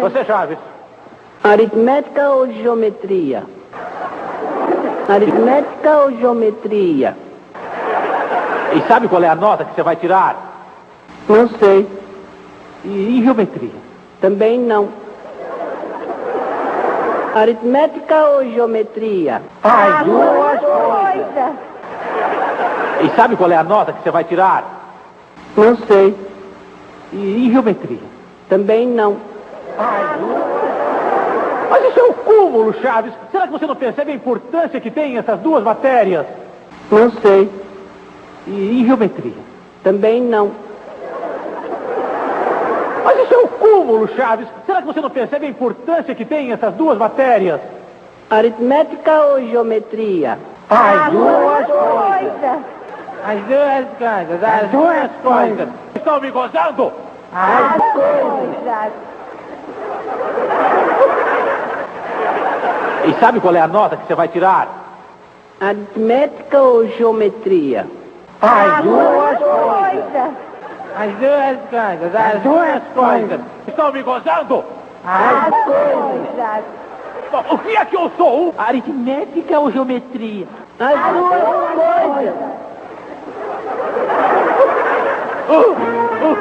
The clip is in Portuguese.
Você, Chaves. Aritmética ou geometria? Aritmética ou geometria? E sabe qual é a nota que você vai tirar? Não sei. E, e geometria? Também não. Aritmética ou geometria? As duas coisas. E sabe qual é a nota que você vai tirar? Não sei. E, e geometria? Também não. Mas isso é um cúmulo, Chaves. Será que você não percebe a importância que tem essas duas matérias? Não sei. E, e geometria? Também não. Mas isso é um cúmulo, Chaves. Será que você não percebe a importância que tem essas duas matérias? Aritmética ou geometria? As duas coisas. As duas coisas. As duas coisas. Estão me gozando? As coisas. E sabe qual é a nota que você vai tirar? Aritmética ou geometria? As duas coisas. As duas coisas. As duas coisas. Estão me gozando? As coisas. Bom, O que é que eu sou? Aritmética ou geometria? As duas coisas. Uh, uh,